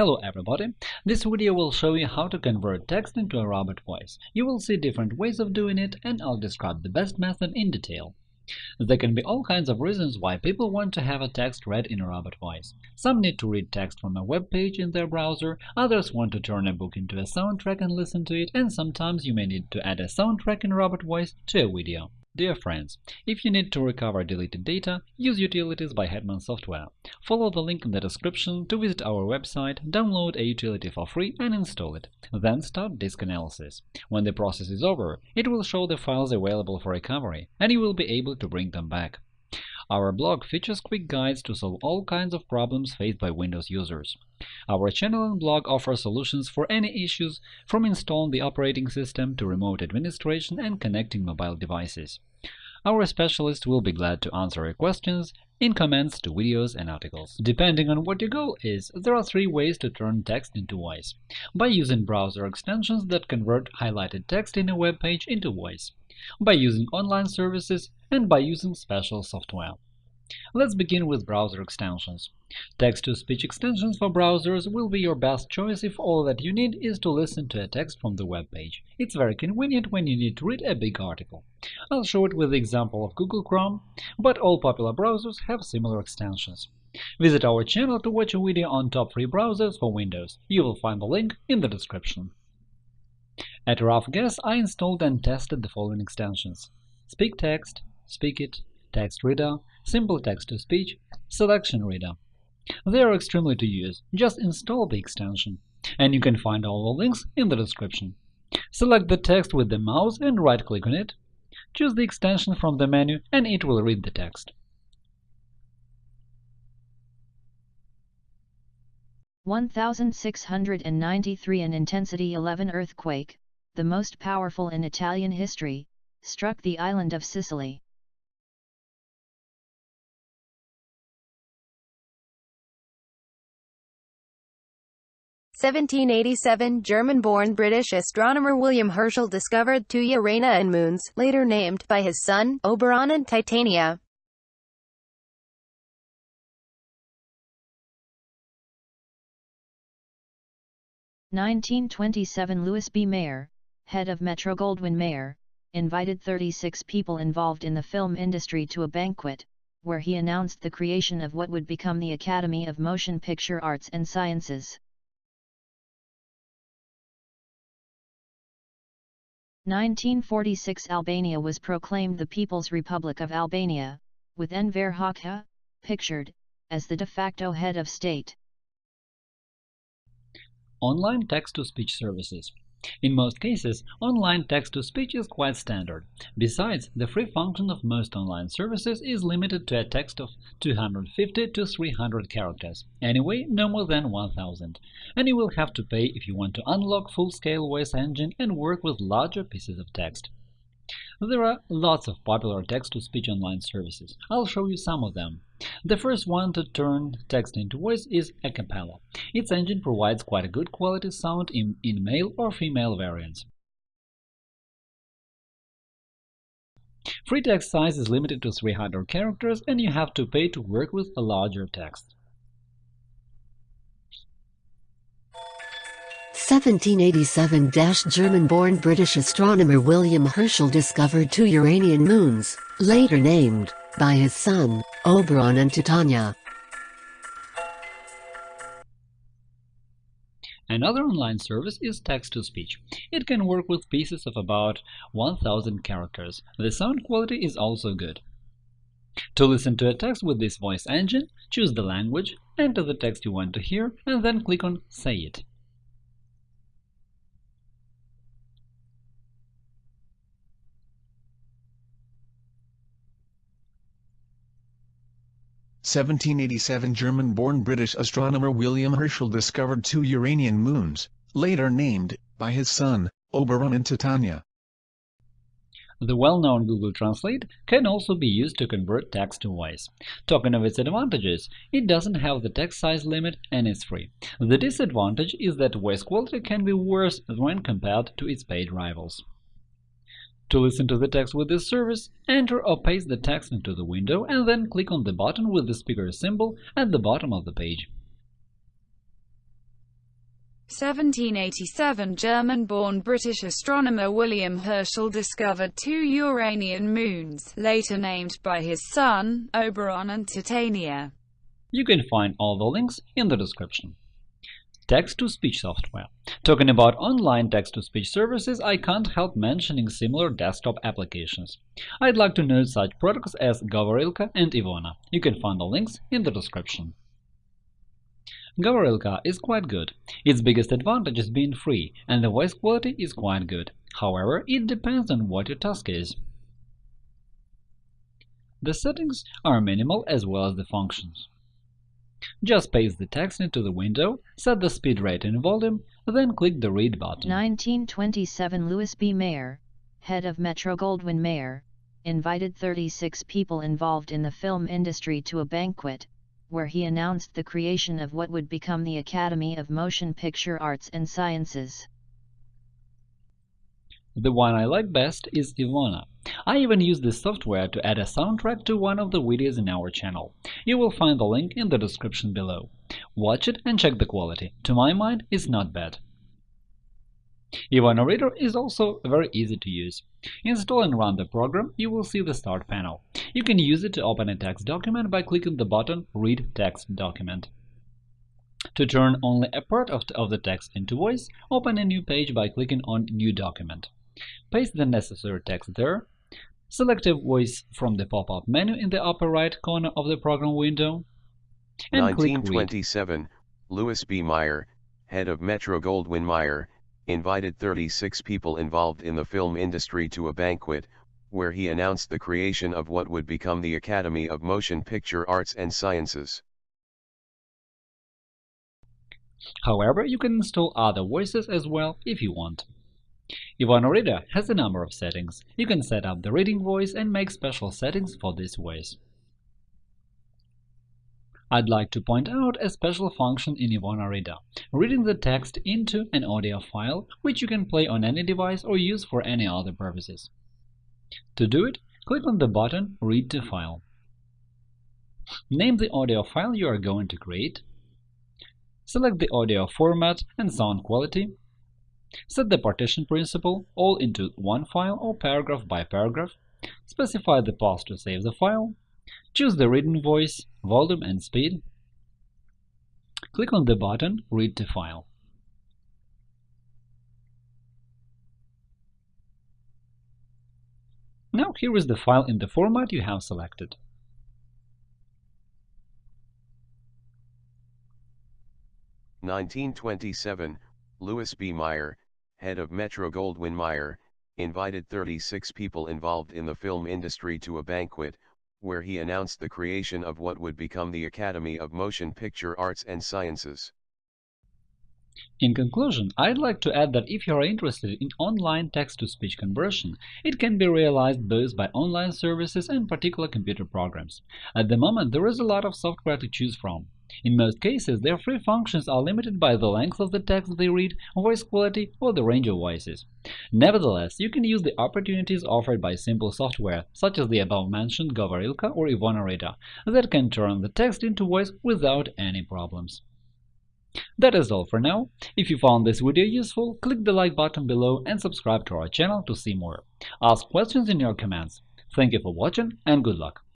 Hello everybody! This video will show you how to convert text into a robot voice. You will see different ways of doing it, and I'll describe the best method in detail. There can be all kinds of reasons why people want to have a text read in a robot voice. Some need to read text from a web page in their browser, others want to turn a book into a soundtrack and listen to it, and sometimes you may need to add a soundtrack in robot voice to a video. Dear friends, if you need to recover deleted data, use Utilities by Hetman Software. Follow the link in the description to visit our website, download a utility for free and install it. Then start disk analysis. When the process is over, it will show the files available for recovery, and you will be able to bring them back. Our blog features quick guides to solve all kinds of problems faced by Windows users. Our channel and blog offer solutions for any issues, from installing the operating system to remote administration and connecting mobile devices. Our specialists will be glad to answer your questions in comments to videos and articles. Depending on what your goal is, there are three ways to turn text into voice. By using browser extensions that convert highlighted text in a web page into voice by using online services, and by using special software. Let's begin with browser extensions. Text-to-speech extensions for browsers will be your best choice if all that you need is to listen to a text from the web page. It's very convenient when you need to read a big article. I'll show it with the example of Google Chrome, but all popular browsers have similar extensions. Visit our channel to watch a video on top free browsers for Windows. You will find the link in the description. At a rough guess, I installed and tested the following extensions Speak Text, Speakit, Text Reader, Simple Text-to-Speech, Selection Reader. They are extremely to use. Just install the extension, and you can find all the links in the description. Select the text with the mouse and right-click on it. Choose the extension from the menu, and it will read the text. 1693 an intensity 11 earthquake, the most powerful in Italian history, struck the island of Sicily. Seventeen eighty-seven German-born British astronomer William Herschel discovered two Uranian moons, later named by his son, Oberon and Titania. 1927 Louis B. Mayer, head of Metro-Goldwyn-Mayer, invited 36 people involved in the film industry to a banquet, where he announced the creation of what would become the Academy of Motion Picture Arts and Sciences. 1946 Albania was proclaimed the People's Republic of Albania, with Enver Hoxha, pictured, as the de facto head of state. Online text-to-speech services. In most cases, online text-to-speech is quite standard. Besides, the free function of most online services is limited to a text of 250 to 300 characters, anyway no more than 1000, and you will have to pay if you want to unlock full-scale voice engine and work with larger pieces of text. There are lots of popular text-to-speech online services. I'll show you some of them. The first one to turn text into voice is Acapela. Its engine provides quite a good quality sound in, in male or female variants. Free text size is limited to 300 characters, and you have to pay to work with a larger text. 1787 German-born British astronomer William Herschel discovered two Uranian moons, later named, by his son, Oberon and Titania. Another online service is text-to-speech. It can work with pieces of about 1000 characters. The sound quality is also good. To listen to a text with this voice engine, choose the language, enter the text you want to hear, and then click on Say it. 1787 German-born British astronomer William Herschel discovered two Uranian moons, later named, by his son, Oberon and Titania. The well-known Google Translate can also be used to convert text to voice. Talking of its advantages, it doesn't have the text size limit and is free. The disadvantage is that voice quality can be worse when compared to its paid rivals. To listen to the text with this service, enter or paste the text into the window and then click on the button with the speaker symbol at the bottom of the page. 1787 German-born British astronomer William Herschel discovered two Uranian moons, later named by his son, Oberon and Titania. You can find all the links in the description. Text-to-speech software. Talking about online text-to-speech services, I can't help mentioning similar desktop applications. I'd like to note such products as Govorilka and Ivona. You can find the links in the description. Govorilka is quite good. Its biggest advantage is being free, and the voice quality is quite good. However, it depends on what your task is. The settings are minimal as well as the functions. Just paste the text into the window, set the speed rate and volume, then click the Read button. 1927 Louis B. Mayer, head of Metro-Goldwyn-Mayer, invited 36 people involved in the film industry to a banquet, where he announced the creation of what would become the Academy of Motion Picture Arts and Sciences. The one I like best is Ivona. I even use this software to add a soundtrack to one of the videos in our channel. You will find the link in the description below. Watch it and check the quality. To my mind, it's not bad. Ivona Reader is also very easy to use. Install and run the program, you will see the Start panel. You can use it to open a text document by clicking the button Read text document. To turn only a part of the text into voice, open a new page by clicking on New document. Paste the necessary text there. Select a voice from the pop-up menu in the upper right corner of the program window. And 1927, Louis B. Mayer, head of Metro-Goldwyn-Mayer, invited 36 people involved in the film industry to a banquet, where he announced the creation of what would become the Academy of Motion Picture Arts and Sciences. However, you can install other voices as well if you want. Reader has a number of settings. You can set up the reading voice and make special settings for this voice. I'd like to point out a special function in Reader – reading the text into an audio file, which you can play on any device or use for any other purposes. To do it, click on the button Read to file. Name the audio file you are going to create. Select the audio format and sound quality, Set the partition principle all into one file or paragraph by paragraph, specify the path to save the file, choose the reading voice, volume and speed, click on the button Read to file. Now here is the file in the format you have selected. Nineteen twenty-seven Louis B. Mayer, head of Metro-Goldwyn-Mayer, invited 36 people involved in the film industry to a banquet, where he announced the creation of what would become the Academy of Motion Picture Arts and Sciences. In conclusion, I'd like to add that if you are interested in online text-to-speech conversion, it can be realized both by online services and particular computer programs. At the moment, there is a lot of software to choose from. In most cases, their free functions are limited by the length of the text they read, voice quality, or the range of voices. Nevertheless, you can use the opportunities offered by simple software, such as the above-mentioned Govorilka or Ivona Reader, that can turn the text into voice without any problems. That is all for now. If you found this video useful, click the like button below and subscribe to our channel to see more. Ask questions in your comments. Thank you for watching and good luck!